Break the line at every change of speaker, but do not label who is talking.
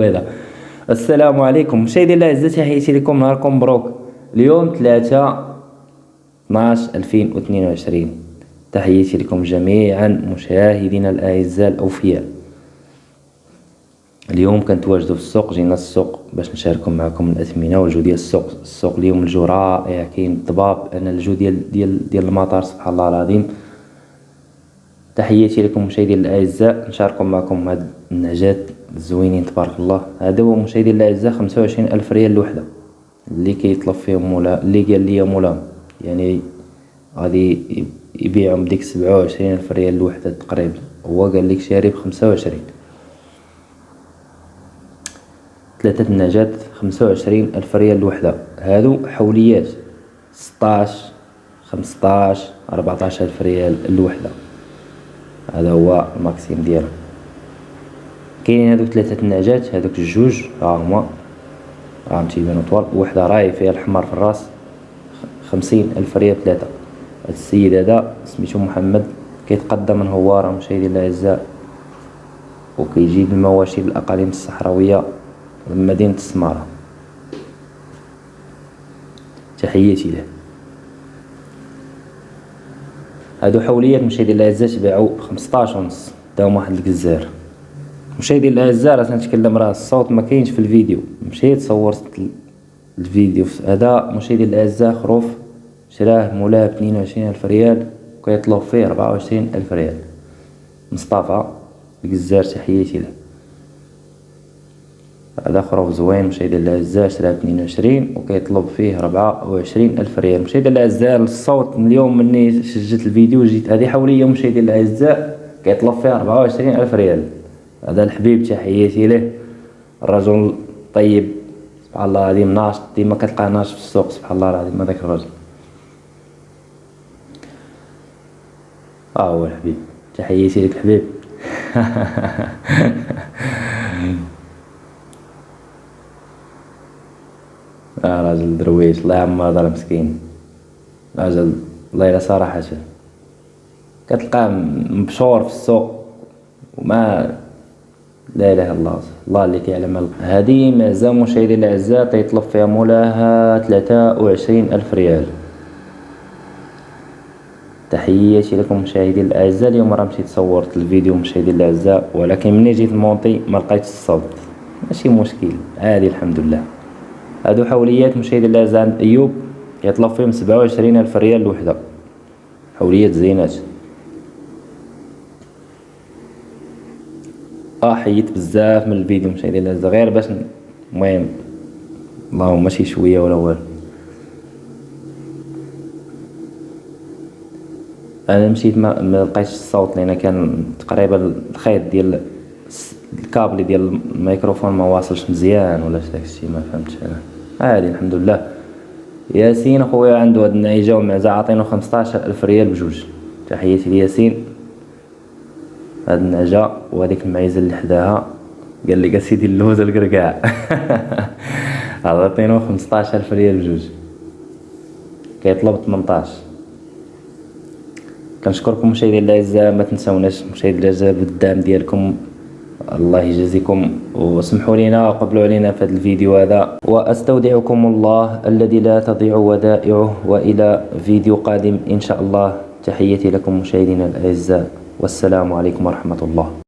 هذا السلام عليكم. مشاهدي الاعزاء تحياتي لكم. نهاركم مبروك. اليوم 3 12 2022 تحياتي لكم جميعا مشاهدينا الأعزاء الأوفياء. اليوم كنتواجدوا في السوق جينا السوق باش نشاركوا معكم الأثمنة والجو ديال السوق. السوق اليوم الجو رائع كاين الضباب أنا الجو ديال ديال ديال سبحان الله العظيم. تحياتي لكم مشاهدي الأعزاء نشاركوا معكم هاد النعجات زوينين تبارك الله. هذا هو مشاهدي الأعزاء خمسة وعشرين ألف ريال الوحده اللي كيطلب فيهم مولا اللي قال لي مولاهم يعني غادي يبيعهم سبعة وعشرين ألف ريال الوحده تقريبا. هو قال لك شاري وعشرين. ثلاثة النعجات خمسة وعشرين ألف ريال الوحدة هادو حوليات ستاش خمسطاش أربعطاش ألف ريال الوحدة هذا هو ال maximum ديالهم كاينين هادوك ثلاثة النعجات هادوك الجوج ها هما. راهم تيبانو طوال وحدة راهي فيها الحمار في الراس خمسين ألف ريال ثلاثة. هاد السيد هذا سميتو محمد كيتقدم من هوارة مشاهدينا الأعزاء وكيجيب المواشي بالأقاليم الصحراوية من مدينة السمارة. تحياتي له. هادو حوليات مشاهدي الاعزاء تباعو بخمسطاش ونص. داهم واحد الجزار مشاهدي الاعزاء راه تنتكلم راه الصوت ما كاينش في الفيديو. مشيت صورت الفيديو. هذا مشاهدي الاعزاء خروف شراه مولاه باثنين وعشرين ألف ريال. وكيطلب فيه ربعة وعشرين ألف ريال. مصطفى الجزار تحياتي له. هذا خروف زوين مشاهدي الأعزاء شراه باثنين وعشرين وكيطلب فيه ربعة وعشرين ألف ريال. مشاهدي الأعزاء الصوت من اليوم مني سجلت الفيديو جيت هذه حولية مشاهدي الأعزاء كيطلب فيها ربعة وعشرين ألف ريال. هذا الحبيب تحياتي له الرجل طيب سبحان الله العظيم ناشط ديما كتلقاه ناشط في السوق سبحان الله العظيم هذاك الرجل. ها هو الحبيب. تحياتي لك الحبيب آه راجل درويش. الله يعمر دار مسكين راجل الله يلا صراحة كتلقاه مبشور في السوق. وما لا إله إلا الله. الله اللي كيعلم هذه معزة مشاهدي الأعزاء. تيطلب فيها مولاها ثلاثة وعشرين ألف ريال. تحياتي لكم مشاهدي الأعزاء. اليوم راه مشيت صورت الفيديو مشاهدي الأعزاء. ولكن ملي جيت المونطي ما لقيتش الصوت. ماشي مشكل. عادي الحمد لله. هادو حوليات مشاهدي الاعزاء عند أيوب يطلب فيهم سبعة وعشرين ألف ريال الوحدة حوليات زينات. آه حيت بزاف من الفيديو مشاهدي الاعزاء غير باش المهم اللهم ماشي شوية ولا والو. أنا مشيت ما لقيتش الصوت لأن كان تقريبا الخيط ديال الكابل ديال الميكروفون ما واصلش مزيان ولا داكشي ما فهمتش أنا. عادي الحمد لله ياسين خويا عنده هاد النعيجة ومعزة عاطينو ألف ريال بجوج. تحياتي لياسين. هاد النعجة وهاديك المعيزة اللي حداها. قال لي أسيدي اللوز القرقاع عطينو ألف ريال بجوج. كيطلب تمنطاش. كنشكركم مشاهدي الاعزاء ما تنساوناش مشاهدي الاعزاء بالدعم ديالكم. الله يجازيكم وسمحوا لنا وقبلوا علينا في هذا الفيديو هذا. وأستودعكم الله الذي لا تضيع ودائعه وإلى فيديو قادم إن شاء الله. تحياتي لكم مشاهدينا الأعزاء. والسلام عليكم ورحمة الله.